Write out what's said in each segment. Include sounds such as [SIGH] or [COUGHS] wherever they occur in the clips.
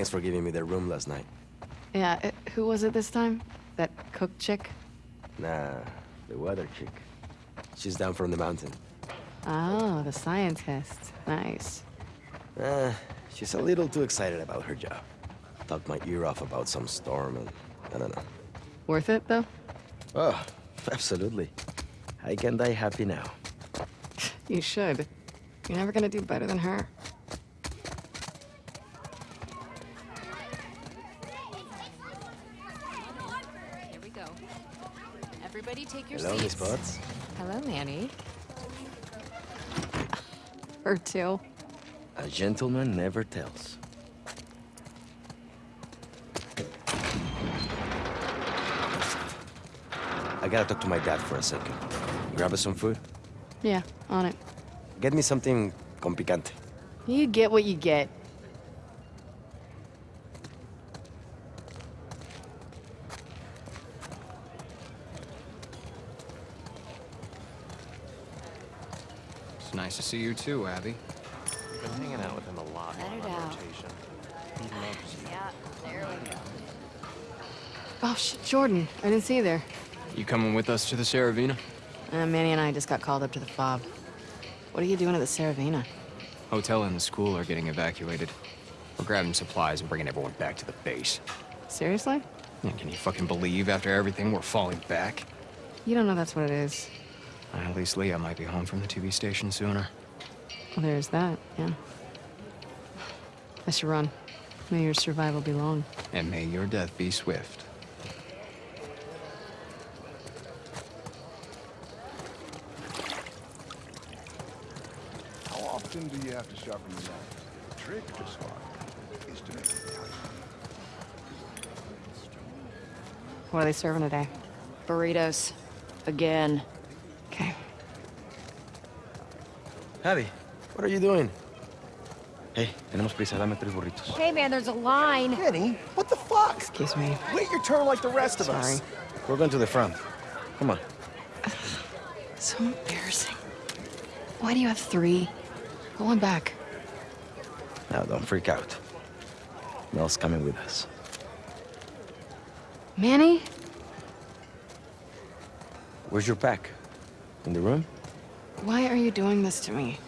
Thanks for giving me the room last night. Yeah, uh, who was it this time? That cook chick? Nah, the weather chick. She's down from the mountain. Oh, the scientist. Nice. Uh, she's a little too excited about her job. Talked my ear off about some storm and I don't know. Worth it, though? Oh, absolutely. I can die happy now. You should. You're never gonna do better than her. Here we go. Everybody take your Hello, Miss seats. Potts. Hello, Manny. [LAUGHS] Her too. A gentleman never tells. I gotta talk to my dad for a second. Grab us some food. Yeah, on it. Get me something con picante. You get what you get. See you too, Abby. Been hanging out with him a lot Let on it out. rotation. He loves you. Yeah, there we go. Oh, shit, Jordan. I didn't see you there. You coming with us to the Saravina? Uh, Manny and I just got called up to the fob. What are you doing at the Saravina? Hotel and the school are getting evacuated. We're grabbing supplies and bringing everyone back to the base. Seriously? Yeah, can you fucking believe after everything we're falling back? You don't know that's what it is. Uh, At least Leah might be home from the TV station sooner. Well, there's that, yeah. I should run. May your survival be long. And may your death be swift. How often do you have to sharpen the knife? The trick of this art is to make it count. What are they serving today? Burritos. Again. Okay. Javi, what are you doing? Hey, tenemos prisa, dame tres burritos. Hey, man, there's a line. Kenny, what the fuck? Excuse me. Wait your turn like the rest of Sorry. us. We're going to the front. Come on. [SIGHS] So embarrassing. Why do you have three? Go on back. Now, don't freak out. Mel's coming with us. Manny? Where's your pack? In the room? Why are you doing this to me?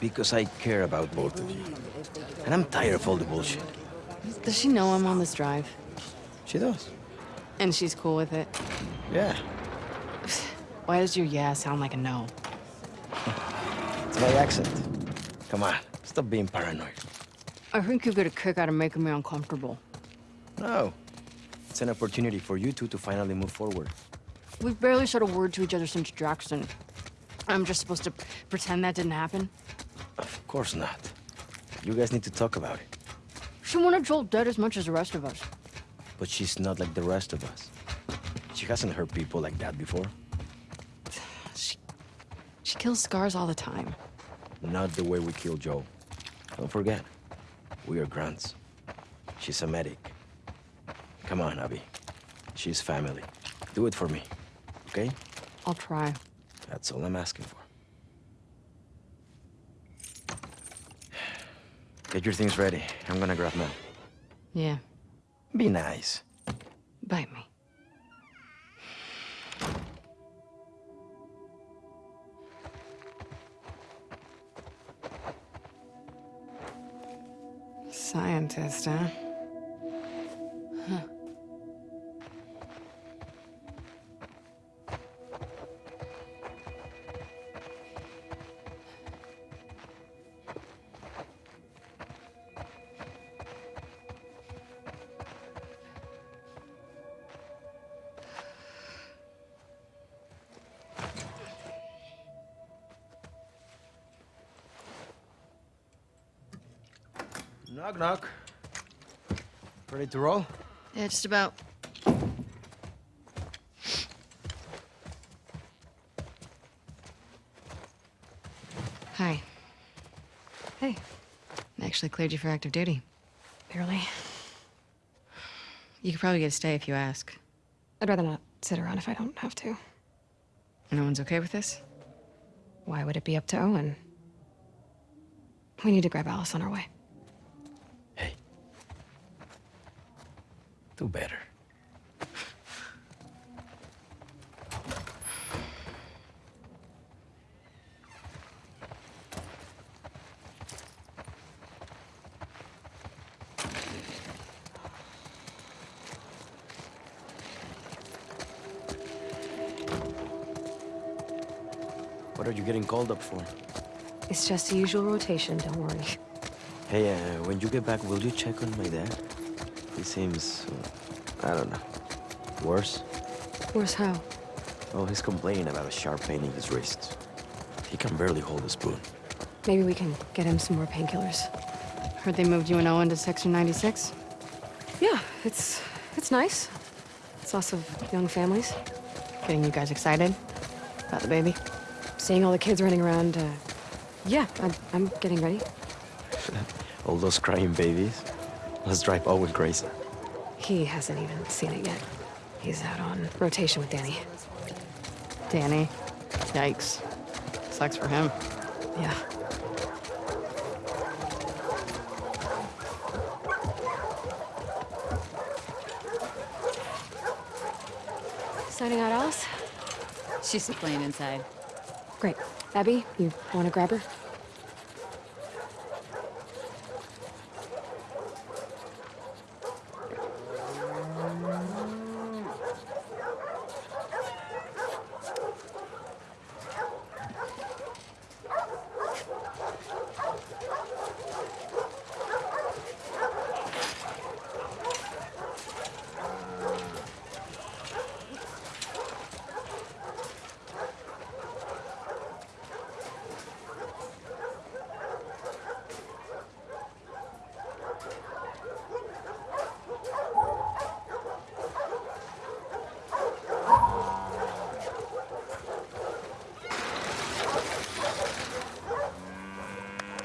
Because I care about both of you. And I'm tired of all the bullshit. Does she know I'm on this drive? She does. And she's cool with it? Yeah. [SIGHS] Why does your yeah sound like a no? It's my accent. Come on, stop being paranoid. I think you get a kick out of making me uncomfortable. No. It's an opportunity for you two to finally move forward. We've barely said a word to each other since Jackson. I'm just supposed to pretend that didn't happen? Of course not. You guys need to talk about it. She wanted Joel dead as much as the rest of us. But she's not like the rest of us. She hasn't hurt people like that before. She, she kills scars all the time. Not the way we kill Joel. Don't forget, we are grunts. She's a medic. Come on, Abby. She's family. Do it for me, okay? I'll try. That's all I'm asking for. Get your things ready. I'm gonna grab Mel. Yeah, Be nice. bite me. Scientist, huh? Knock, knock. Ready to roll? Yeah, just about. Hi. Hey. I actually cleared you for active duty. Barely. You could probably get a stay if you ask. I'd rather not sit around if I don't have to. No one's okay with this? Why would it be up to Owen? We need to grab Alice on our way. Do better. What are you getting called up for? It's just the usual rotation, don't worry. Hey, uh, when you get back, will you check on my dad? He seems, I don't know, worse? Worse how? Oh, he's complaining about a sharp pain in his wrist. He can barely hold a spoon. Maybe we can get him some more painkillers. Heard they moved you and Owen to Section 96? Yeah, it's it's nice. It's lots of young families. Getting you guys excited about the baby? Seeing all the kids running around, uh, yeah, I'm, I'm getting ready. [LAUGHS] All those crying babies. Let's drive Owen crazy. He hasn't even seen it yet. He's out on rotation with Danny. Danny. Yikes. Sucks for him. Yeah. Signing out, Alice? She's playing inside. Great. Abby, you want to grab her?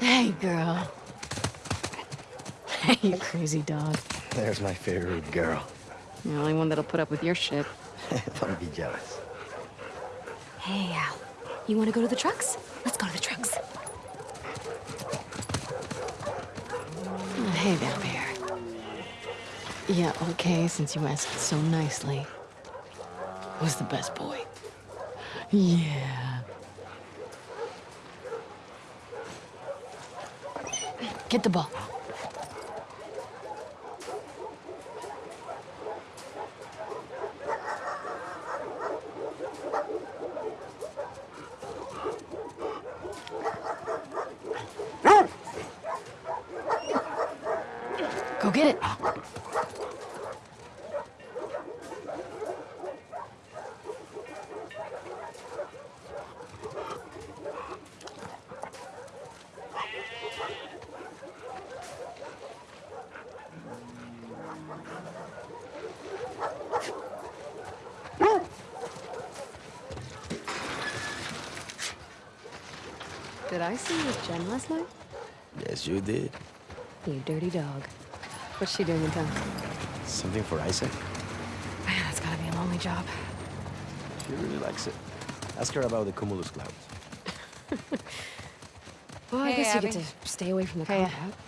Hey, girl. Hey, [LAUGHS] you crazy dog. There's my favorite girl. The only one that'll put up with your shit. [LAUGHS] Don't be jealous. Hey, Al. You want to go to the trucks? Let's go to the trucks. Oh, hey there, Bear. Yeah, okay, since you asked so nicely. Who's the best boy? Yeah. Get the ball. Go get it. Did I see you with Jen last night? Yes, you did. You dirty dog. What's she doing in town? Something for Isaac? Man, that's gotta be a lonely job. She really likes it. Ask her about the cumulus clouds. [LAUGHS] Well, I Hey, guess you get to stay away from the Hey. combat.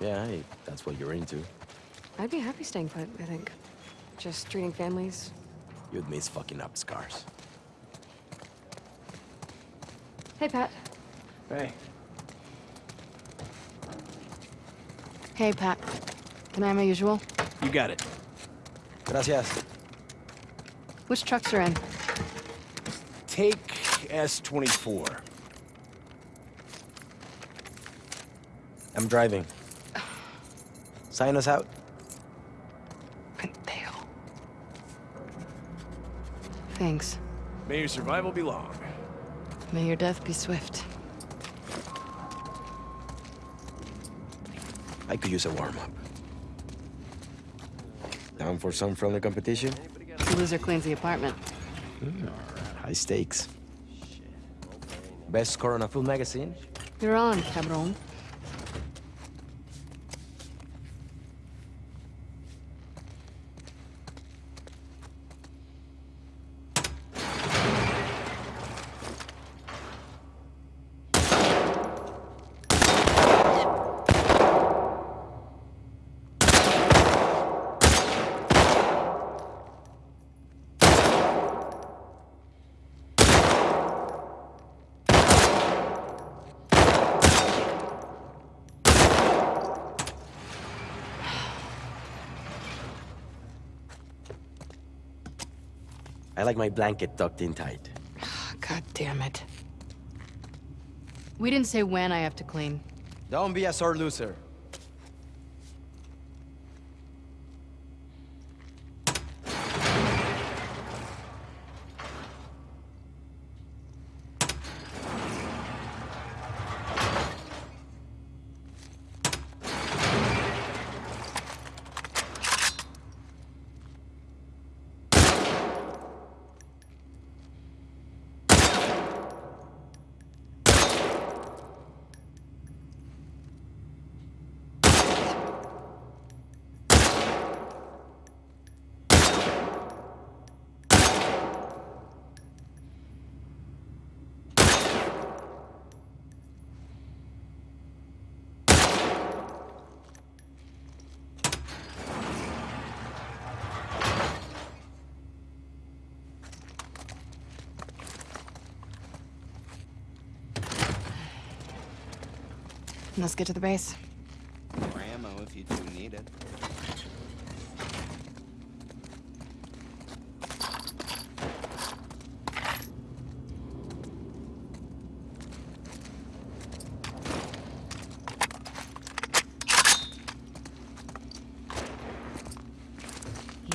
Yeah, hey, that's what you're into. I'd be happy staying put, I think. Just treating families. You'd miss fucking up scars. Hey, Pat. Hey. Hey, Pat. Can I have my usual? You got it. Gracias. Which trucks are in? Take S-24. I'm driving. Sign us out. Pendejo. Thanks. May your survival be long. May your death be swift. I could use a warm-up. Down for some friendly competition? The loser cleans the apartment. Hmm, High stakes. Best score on a full magazine? You're on, cabron. I like my blanket tucked in tight. [SIGHS] God damn it. We didn't say when I have to clean. Don't be a sore loser. Let's get to the base. More ammo if you two need it.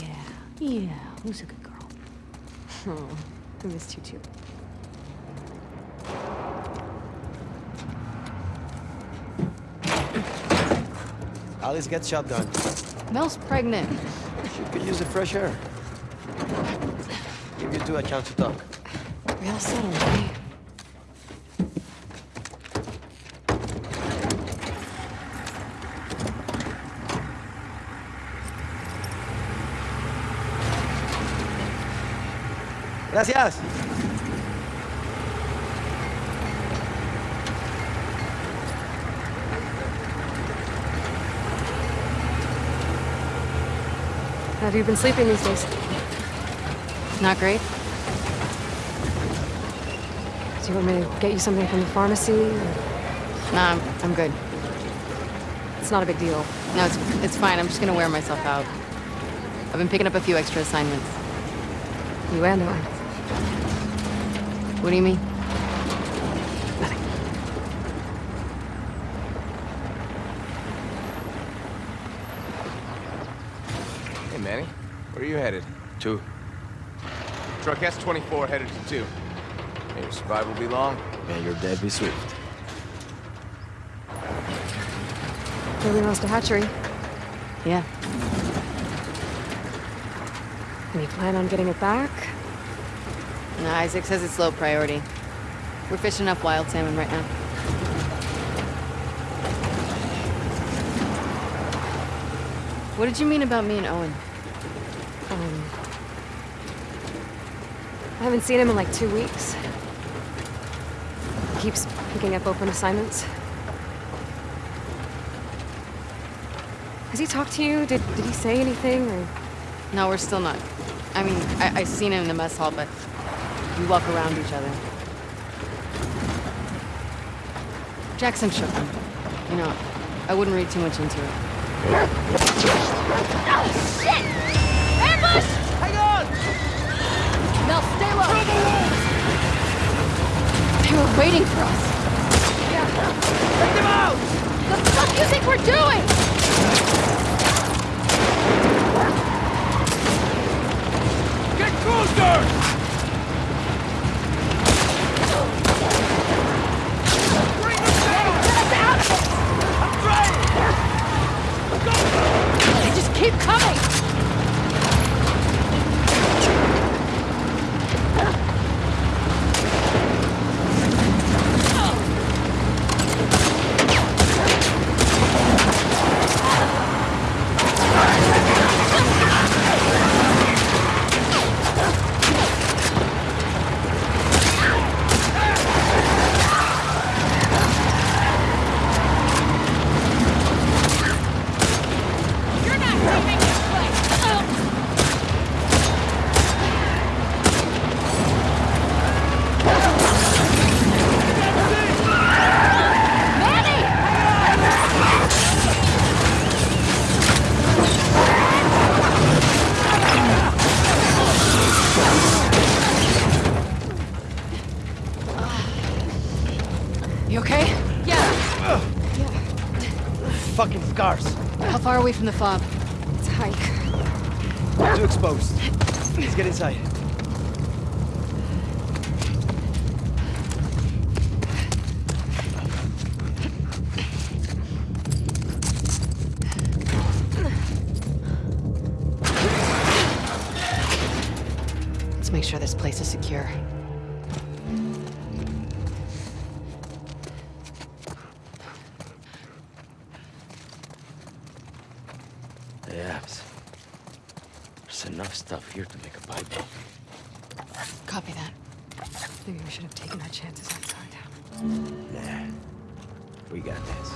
Yeah, yeah. Who's a good girl? [LAUGHS] Oh, I missed you too. Alice gets shot done. Mel's pregnant. She could use the fresh air. Give you two a chance to talk. Real subtle, eh? Gracias. Have you been sleeping these days? Not great. Do you want me to get you something from the pharmacy? or- Nah, I'm, I'm good. It's not a big deal. No, it's, it's fine. I'm just gonna wear myself out. I've been picking up a few extra assignments. You and I. What do you mean? Hey, Manny. Where are you headed? Two. Truck S-24 headed to two. May your survival be long. May your day be swift. Really lost a hatchery. Yeah. Any plan on getting it back? No, Isaac says it's low priority. We're fishing up wild salmon right now. What did you mean about me and Owen? Um, I haven't seen him in like two weeks. He keeps picking up open assignments. Has he talked to you? Did, did he say anything? Or... No, we're still not. I mean, I, I've seen him in the mess hall, but we walk around each other. Jackson shook him. You know, I wouldn't read too much into it. Oh, Mel, stay low! They were waiting for us. Yeah. Take them out! The fuck do you think we're doing? Get closer! Bring them down! I'm trying! They just keep coming! You okay? Yeah. Fucking scars. How far away from the fob? It's hike. Too exposed. Let's get inside. There's enough stuff here to make a Bible. Copy that. Maybe we should have taken our chances outside. Nah. We got this.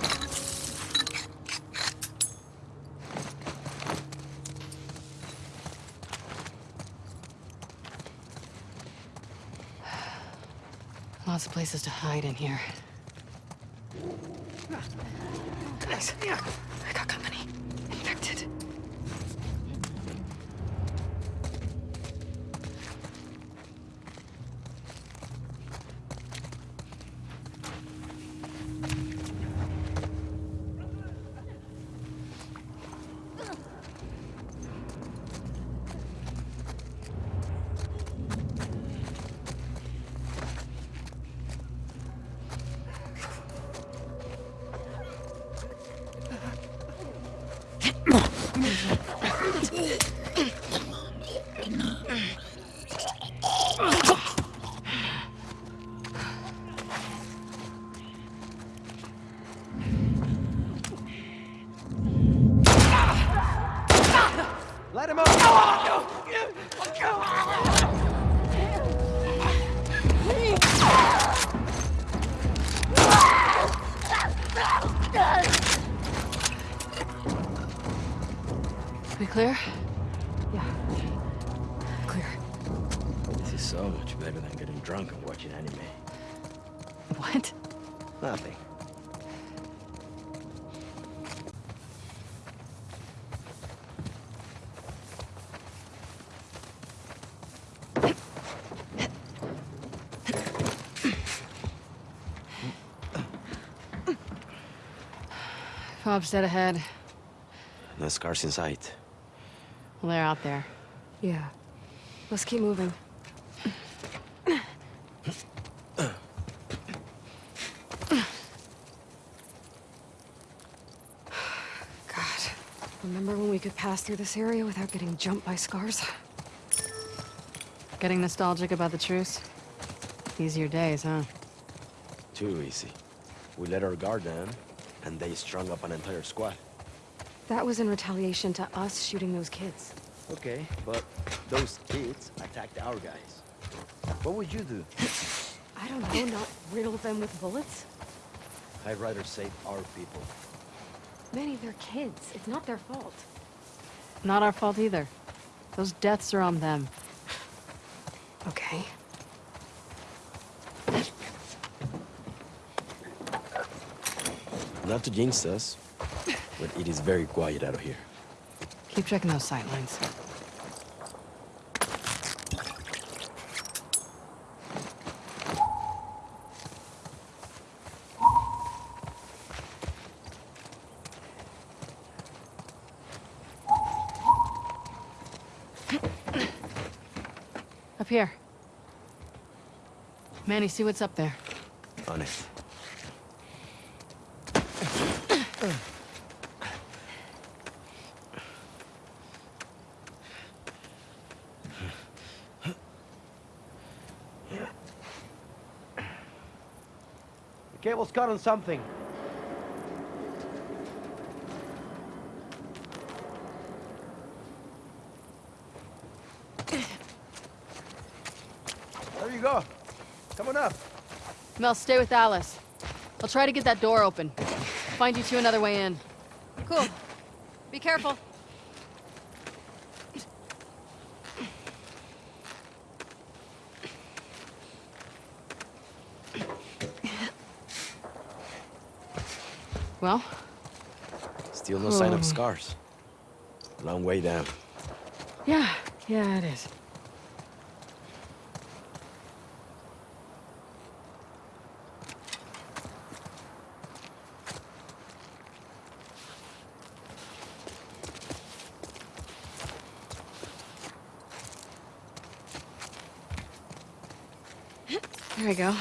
Lots of places to hide in here. Guys, Fob's dead ahead. No scars in sight. Well, they're out there. Yeah. Let's keep moving. God. Remember when we could pass through this area without getting jumped by scars? Getting nostalgic about the truce? Easier days, huh? Too easy. We let our guard down, and they strung up an entire squad. That was in retaliation to us shooting those kids. Okay, but those kids attacked our guys. What would you do? I don't know, not riddle them with bullets? I'd rather save our people. Manny, they're kids. It's not their fault. Not our fault either. Those deaths are on them. Okay. Not to jinx us, but it is very quiet out of here. Keep checking those sightlines. Up here. Manny, see what's up there. On it. Cable's caught on something. There you go. Come on up. Mel, stay with Alice. I'll try to get that door open. Find you two another way in. Cool. Be careful. Well? Still no sign of hmm. scars. Long way down. Yeah, yeah, it is. There we go.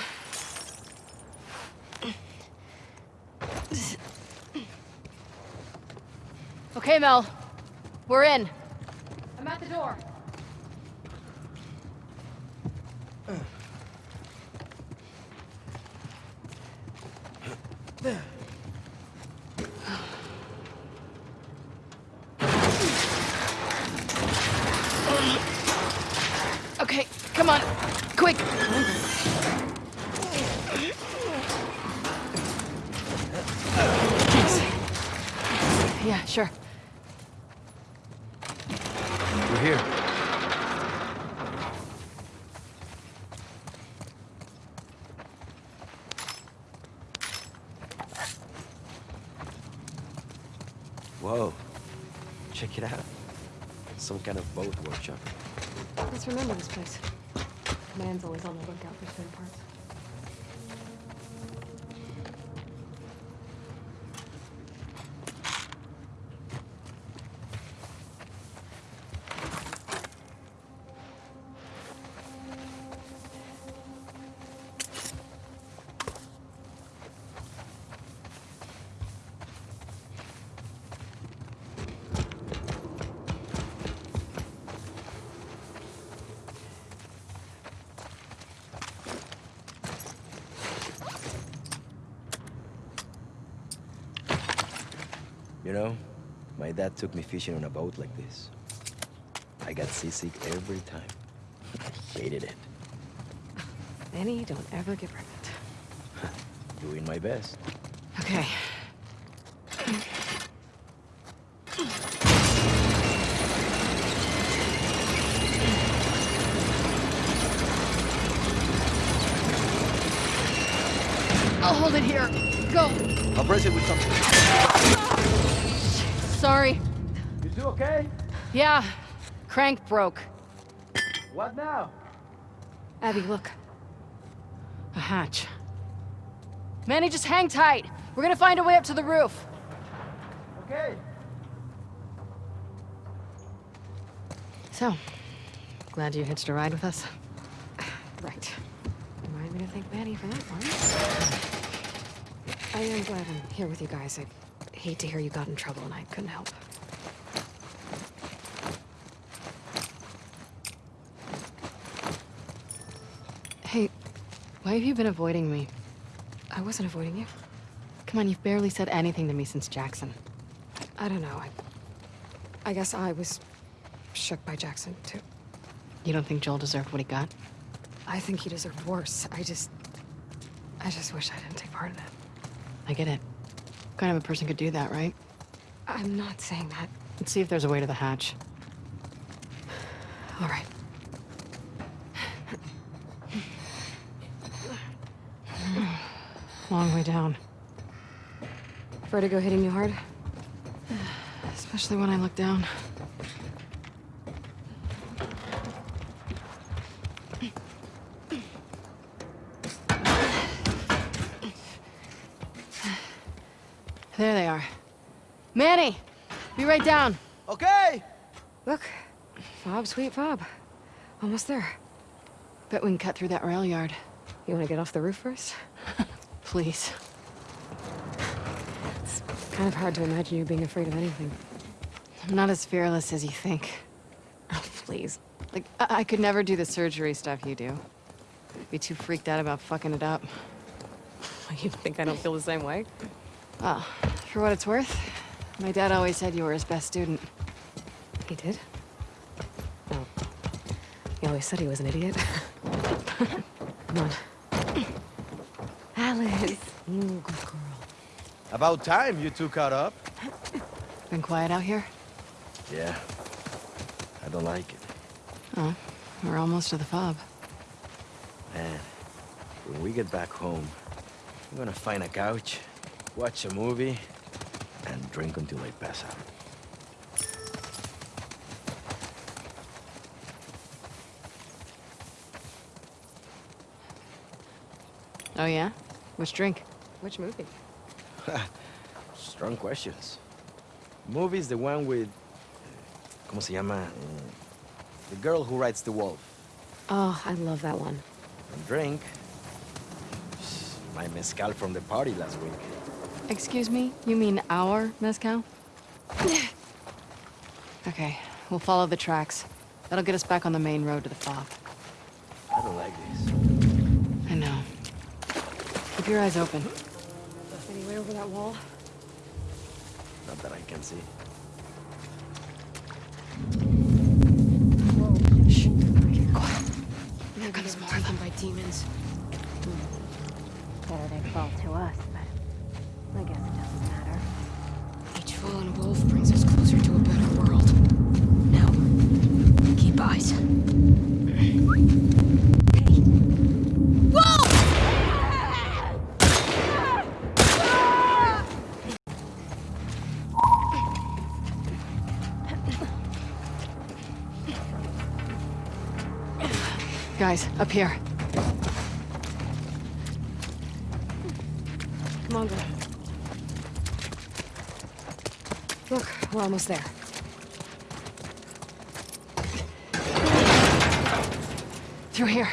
Okay, Mel. We're in. I'm at the door. Okay, come on. Quick. Thanks. Yeah, sure. Remember this place. Man's always on the lookout for spare parts. You know, my dad took me fishing on a boat like this. I got seasick every time. I hated it. Benny, don't ever get pregnant. [LAUGHS] Doing my best. Okay. I'll hold it here. Go. I'll brace it with something. Yeah. Crank broke. What now? Abby, look. A hatch. Manny, just hang tight. We're gonna find a way up to the roof. Okay. So, glad you hitched a ride with us. Right. Remind me to thank Manny for that one. I am glad I'm here with you guys. I hate to hear you got in trouble and I couldn't help. Hey, why have you been avoiding me? I wasn't avoiding you. Come on, you've barely said anything to me since Jackson. I don't know. I, I guess I was shook by Jackson, too. You don't think Joel deserved what he got? I think he deserved worse. I just... I just wish I didn't take part in it. I get it. What kind of a person could do that, right? I'm not saying that. Let's see if there's a way to the hatch. All right. Long way down. Vertigo hitting you hard? Especially when I look down. There they are. Manny! Be right down. Okay! Look. Fob, sweet Fob. Almost there. Bet we can cut through that rail yard. You want to get off the roof first? [LAUGHS] Please. It's kind of hard to imagine you being afraid of anything. I'm not as fearless as you think. Oh, please. Like, I, I could never do the surgery stuff you do. Be too freaked out about fucking it up. [LAUGHS] You think I don't feel the same way? Well, for what it's worth, my dad always said you were his best student. He did? Oh. He always said he was an idiot. [LAUGHS] Come on. Alice. Mm, good girl. About time you two caught up. [COUGHS] Been quiet out here? Yeah. I don't like it. Oh, we're almost to the fob. Man, when we get back home, I'm gonna find a couch, watch a movie, and drink until I pass out. Oh yeah? Which drink? Which movie? [LAUGHS] Strong questions. Movie's the one with... ¿Cómo se llama? The girl who rides the wolf. Oh, I love that one. And drink, My mezcal from the party last week. Excuse me? You mean our mezcal? [LAUGHS] okay, we'll follow the tracks. That'll get us back on the main road to the fob. I don't like this. I know. Keep your eyes open. Any way over that wall? Not that I can see. Shh. Get quiet. Maybe comes they were more of taken by demons. Better they fall to us, Guys, up here. Come on. Look, we're almost there. Through here.